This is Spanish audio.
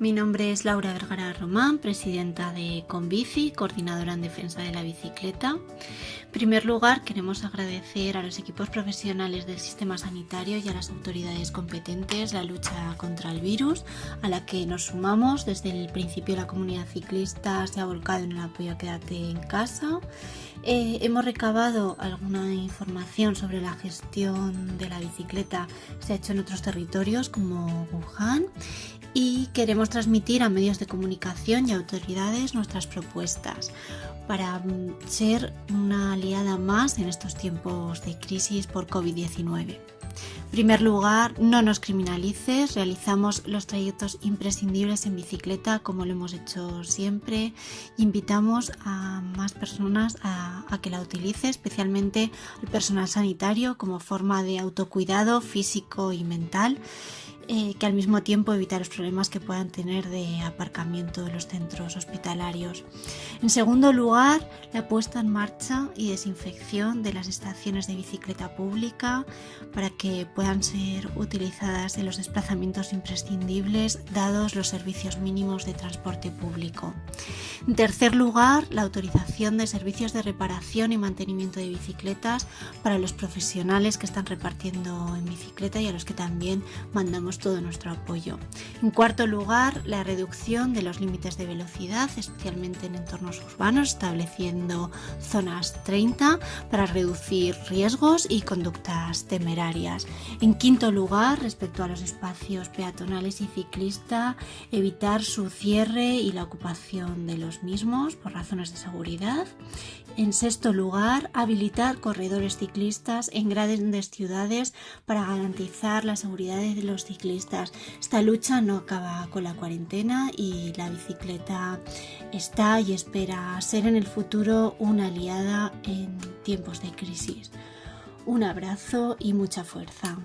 Mi nombre es Laura Vergara Román, presidenta de Conbici, coordinadora en defensa de la bicicleta. En primer lugar, queremos agradecer a los equipos profesionales del sistema sanitario y a las autoridades competentes la lucha contra el virus, a la que nos sumamos. Desde el principio la comunidad ciclista se ha volcado en el apoyo a quédate en casa. Eh, hemos recabado alguna información sobre la gestión de la bicicleta, se ha hecho en otros territorios como Wuhan y queremos transmitir a medios de comunicación y autoridades nuestras propuestas para mm, ser una aliada más en estos tiempos de crisis por COVID-19. En primer lugar, no nos criminalices, realizamos los trayectos imprescindibles en bicicleta como lo hemos hecho siempre. Invitamos a más personas a, a que la utilice, especialmente al personal sanitario como forma de autocuidado físico y mental eh, que al mismo tiempo evitar los problemas que puedan tener de aparcamiento de los centros hospitalarios. En segundo lugar, la puesta en marcha y desinfección de las estaciones de bicicleta pública para que puedan ser utilizadas en los desplazamientos imprescindibles dados los servicios mínimos de transporte público. En tercer lugar, la autorización de servicios de reparación y mantenimiento de bicicletas para los profesionales que están repartiendo en bicicleta y a los que también mandamos todo nuestro apoyo. En cuarto lugar, la reducción de los límites de velocidad, especialmente en entornos urbanos, estableciendo zonas 30 para reducir riesgos y conductas temerarias. En quinto lugar, respecto a los espacios peatonales y ciclistas, evitar su cierre y la ocupación de los mismos por razones de seguridad. En sexto lugar, habilitar corredores ciclistas en grandes ciudades para garantizar la seguridad de los ciclistas esta lucha no acaba con la cuarentena y la bicicleta está y espera ser en el futuro una aliada en tiempos de crisis. Un abrazo y mucha fuerza.